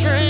dream.